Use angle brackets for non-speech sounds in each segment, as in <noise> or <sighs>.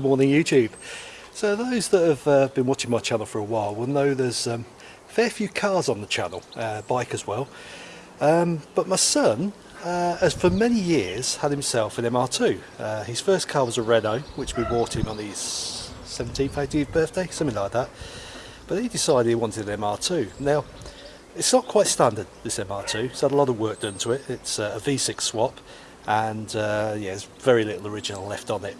Morning YouTube. So those that have uh, been watching my channel for a while will know there's um, a fair few cars on the channel, uh, bike as well. Um, but my son uh, has for many years had himself an MR2. Uh, his first car was a Renault, which we bought him on his 17th, 18th birthday, something like that. But he decided he wanted an MR2. Now, it's not quite standard, this MR2. It's had a lot of work done to it. It's uh, a V6 swap and uh, yeah, there's very little original left on it.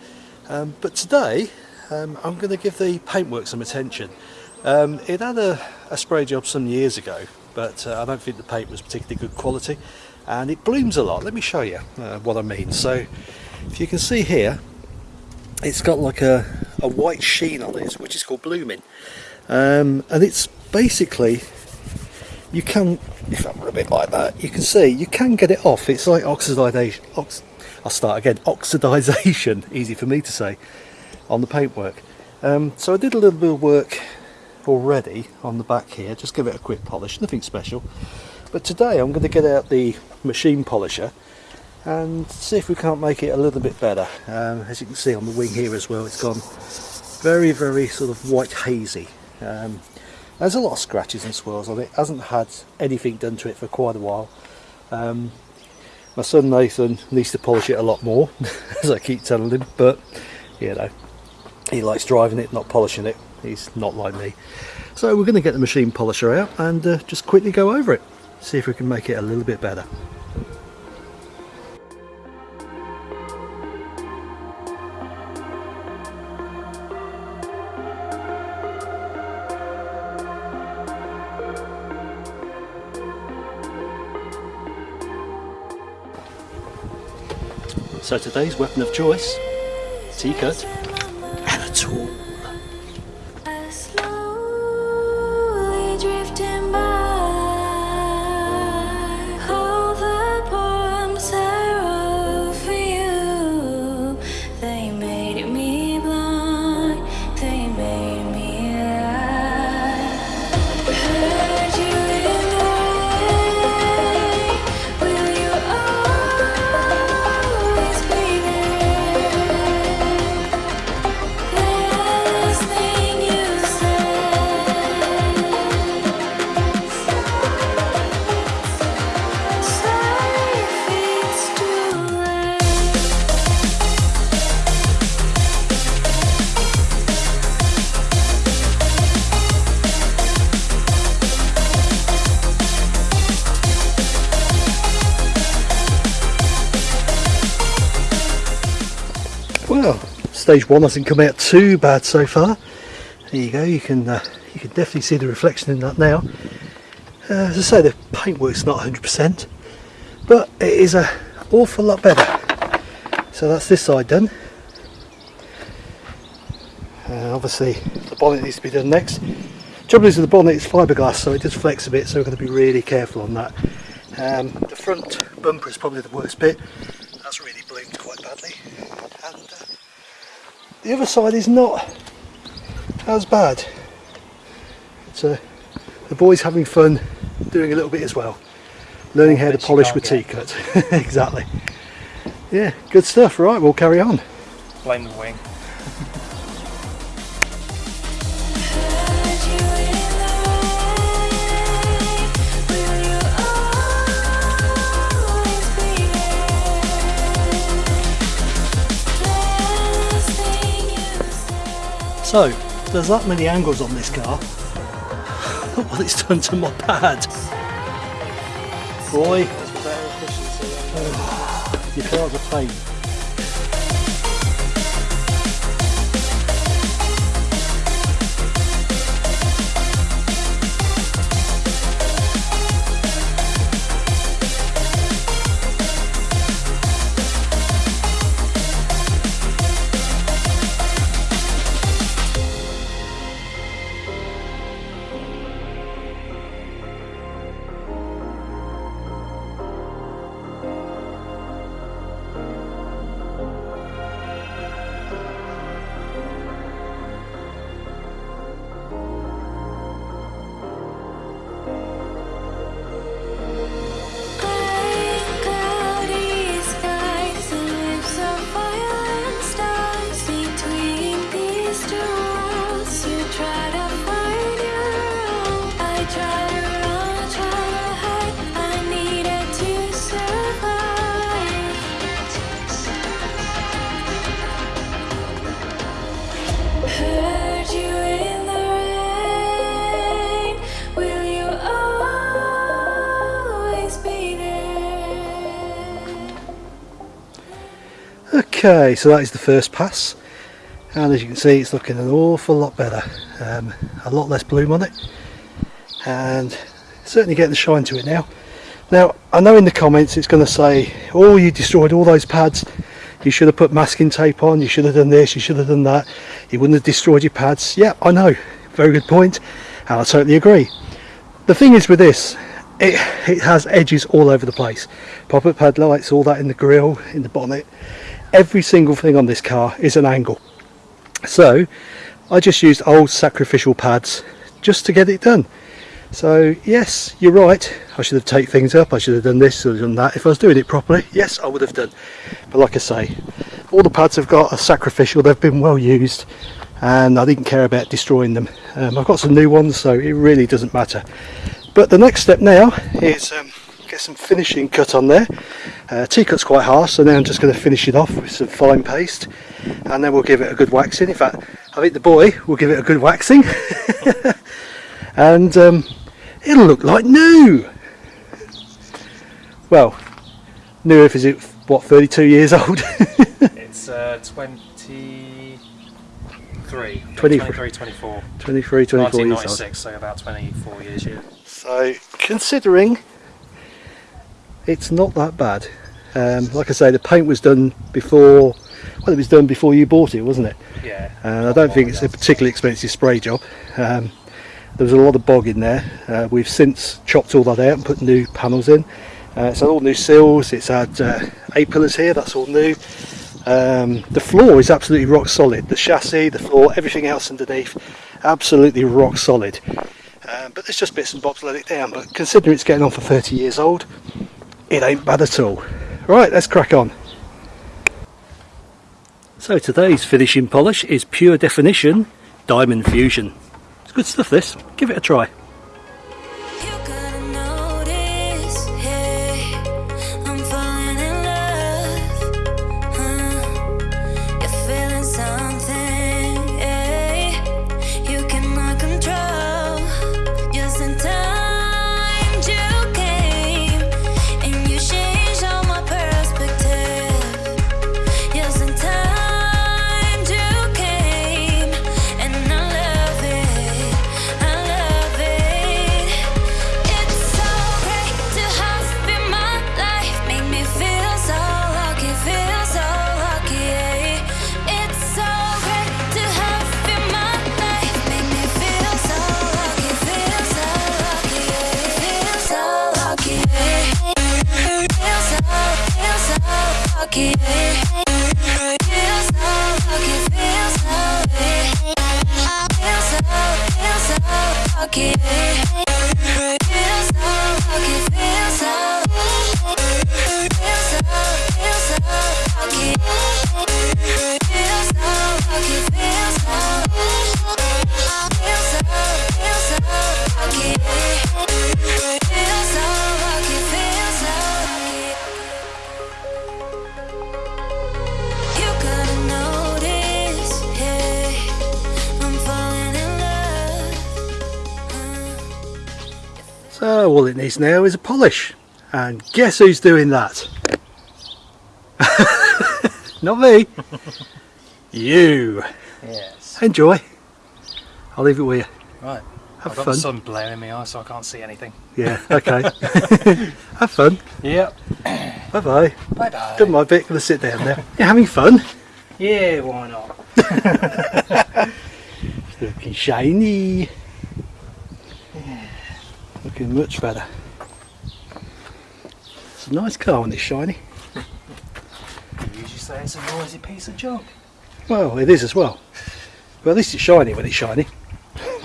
Um, but today, um, I'm going to give the paintwork some attention. Um, it had a, a, spray job some years ago, but uh, I don't think the paint was particularly good quality and it blooms a lot. Let me show you uh, what I mean. So, if you can see here, it's got like a, a white sheen on it, which is called blooming. Um, and it's basically you can if I rub it a bit like that you can see you can get it off it's like oxidization ox I'll start again. Oxidization <laughs> easy for me to say on the paintwork. Um, so I did a little bit of work already on the back here. Just give it a quick polish nothing special. But today I'm going to get out the machine polisher and see if we can't make it a little bit better. Um, as you can see on the wing here as well it's gone very very sort of white hazy. Um, there's a lot of scratches and swirls on it. Hasn't had anything done to it for quite a while. Um, my son Nathan needs to polish it a lot more, <laughs> as I keep telling him. But you know, he likes driving it, not polishing it. He's not like me. So we're going to get the machine polisher out and uh, just quickly go over it. See if we can make it a little bit better. So today's weapon of choice, T-cut and a tool. Stage one hasn't come out too bad so far. There you go. You can uh, you can definitely see the reflection in that now. Uh, as I say, the paintwork's not 100%, but it is a awful lot better. So that's this side done. Uh, obviously, the bonnet needs to be done next. Trouble is with the bonnet, it's fiberglass, so it does flex a bit. So we're going to be really careful on that. Um, the front bumper is probably the worst bit. That's really bloomed quite badly and uh, the other side is not as bad. So uh, the boys having fun doing a little bit as well, learning how to polish with T-cut. <laughs> exactly. Yeah, good stuff. Right, we'll carry on. Blame the wing. So, there's that many angles on this car. <laughs> Look what it's done to my pad. Boy, oh, <sighs> your car's a pain. Okay, so that is the first pass. And as you can see it's looking an awful lot better. Um, a lot less bloom on it. And certainly getting the shine to it now. Now I know in the comments it's going to say oh you destroyed all those pads. You should have put masking tape on. You should have done this. You should have done that. You wouldn't have destroyed your pads. Yeah I know. Very good point. And I totally agree. The thing is with this it, it has edges all over the place. Pop-up pad lights all that in the grille in the bonnet every single thing on this car is an angle. So I just used old sacrificial pads just to get it done. So yes you're right. I should have taped things up. I should have done this or done that. If I was doing it properly yes I would have done. But like I say all the pads I've got are sacrificial. They've been well used and I didn't care about destroying them. Um, I've got some new ones so it really doesn't matter. But the next step now is um, get some finishing cut on there. Uh, T-cut's quite harsh so now I'm just going to finish it off with some fine paste and then we'll give it a good waxing. In fact I think the boy will give it a good waxing. <laughs> And um, it'll look like new. Well new if is it what 32 years old? <laughs> It's uh, 23 23. 23 24 23 24 years old. So about 24 years yeah so considering it's not that bad. Um, like I say the paint was done before well it was done before you bought it wasn't it? Yeah. And I don't think it's a particularly expensive spray job. Um, there was a lot of bog in there. Uh, we've since chopped all that out and put new panels in. Uh, it's had all new sills it's had uh, A-pillars here. That's all new. Um, the floor is absolutely rock solid. The chassis the floor everything else underneath absolutely rock solid. Um, but there's just bits and bobs let it down. But considering it's getting on for 30 years old it ain't bad at all. Right let's crack on. So today's finishing polish is pure definition diamond fusion. It's good stuff this. Give it a try lucky. Feel so all it needs now is a polish. And guess who's doing that? <laughs> Not me. you. yes Enjoy. I'll leave it with you. right Have I've got the sun blaring in my eyes so I can't see anything Yeah, okay. <laughs> Have fun. yep Bye bye. bye bye Done my bit, gonna sit down now. You're having fun? yeah why not <laughs> Looking shiny. Looking much better. It's a nice car when it's shiny. you usually say it's a noisy piece of junk Well, it is as well. But at least it's shiny when it's shiny.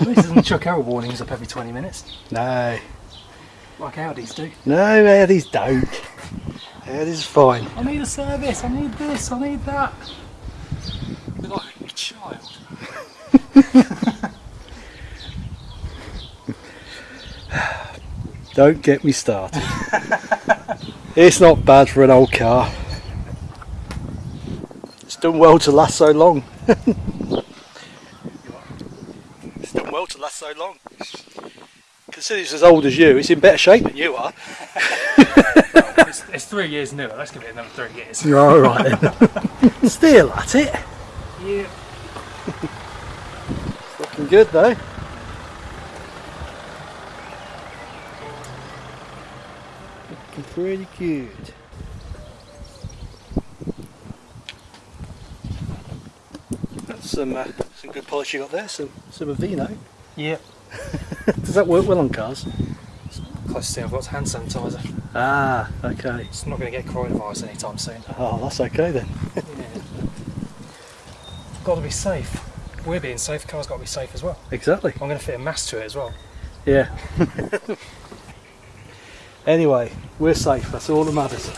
at least it doesn't chuck error warnings up every 20 minutes No. like Audis do No, Audis don't. Audis is fine. I need a service I need this I need that You're like a child <laughs> Don't get me started. <laughs> it's not bad for an old car. It's done well to last so long. <laughs> it's done well to last so long. Considering it's as old as you, it's in better shape than you are. it's, it's three years newer. Let's give it another three years. You're all right then. <laughs> Still at it. Yeah. Looking good though. Pretty good. That's some uh, some good polish you got there. Some some Aveeno. Yeah. <laughs> Does that work well on cars? Close to I've got hand sanitizer. Ah, okay. It's not going to get coronavirus anytime soon. Oh, that's okay then. Yeah. got to be safe. We're being safe. Car's got to be safe as well. Exactly. I'm going to fit a mask to it as well. Yeah. <laughs> Anyway, we're safe. That's all that matters.